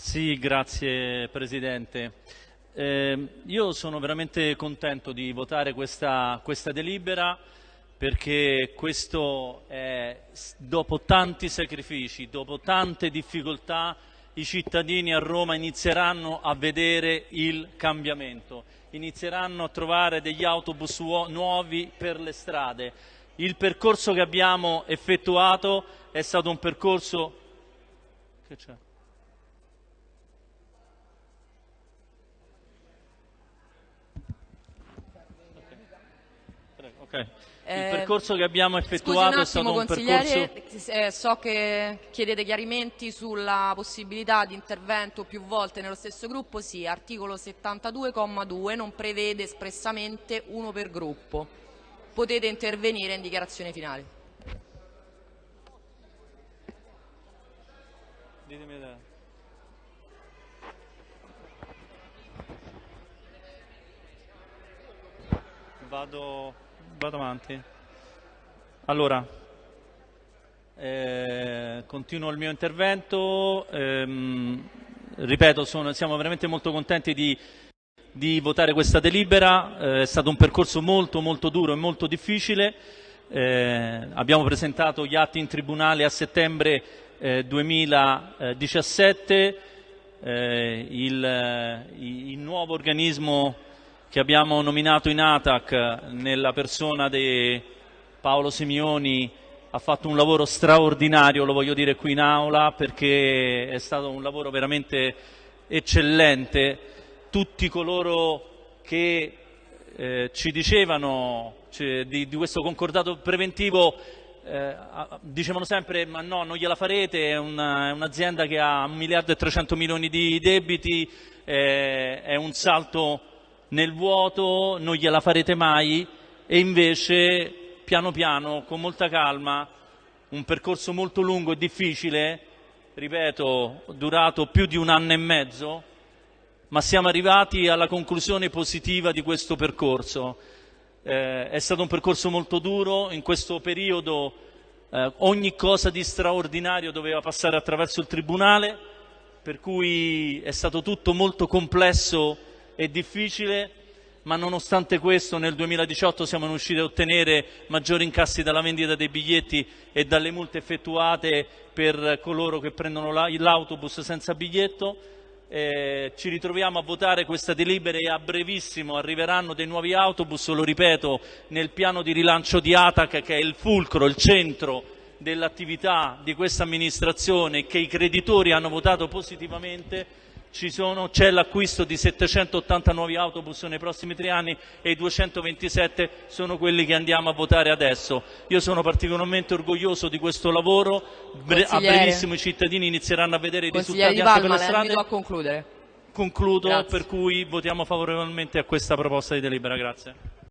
Sì, grazie Presidente. Eh, io sono veramente contento di votare questa, questa delibera perché questo è, dopo tanti sacrifici, dopo tante difficoltà, i cittadini a Roma inizieranno a vedere il cambiamento, inizieranno a trovare degli autobus nuovi per le strade. Il percorso che abbiamo effettuato è stato un percorso... Okay. Il Eh, percorso che abbiamo Scusi un effettuato è stato attimo, un percorso... eh, so che chiedete chiarimenti sulla possibilità di intervento più volte nello stesso gruppo. Sì, articolo 72,2 non prevede espressamente uno per gruppo. Potete intervenire in dichiarazione finale. Ditemi te. Vado, vado avanti. Allora, eh, continuo il mio intervento. Ehm, ripeto, sono- siamo veramente molto contenti di, di votare questa delibera. Eh, è stato un percorso molto, molto duro e molto difficile. Eh, abbiamo presentato gli atti in tribunale a settembre eh, 2017. Eh, il, eh, il nuovo organismo che abbiamo nominato in ATAC nella persona di Paolo Simioni ha fatto un lavoro straordinario, lo voglio dire qui in aula, perché è stato un lavoro veramente eccellente. Tutti coloro che eh, ci dicevano cioè, di, di questo concordato preventivo eh, dicevano sempre ma no, non gliela farete, è, una- è un'azienda che ha un miliardo e 300 milioni di debiti, eh, è un salto nel vuoto, non gliela farete mai e invece piano piano, con molta calma, un percorso molto lungo e difficile, ripeto, durato più di un anno e mezzo, ma siamo arrivati alla conclusione positiva di questo percorso. Eh, è stato un percorso molto duro, in questo periodo eh, ogni cosa di straordinario doveva passare attraverso il Tribunale, per cui è stato tutto molto complesso e difficile, ma nonostante questo nel 2018 siamo riusciti a ottenere maggiori incassi dalla vendita dei biglietti e dalle multe effettuate per coloro che prendono la- l'autobus senza biglietto. Eh, ci ritroviamo a votare questa delibera e a brevissimo arriveranno dei nuovi autobus, lo ripeto, nel piano di rilancio di ATAC che è il fulcro, il centro dell'attività di questa amministrazione che i creditori hanno votato positivamente. Ci sono- c'è l'acquisto di 780 nuovi autobus nei prossimi tre anni e i 227 sono quelli che andiamo a votare adesso. Io sono particolarmente orgoglioso di questo lavoro, a brevissimo i cittadini inizieranno a vedere i risultati Di anche per le strade. Concludo, Grazie. per cui votiamo favorevolmente a questa proposta di delibera. Grazie.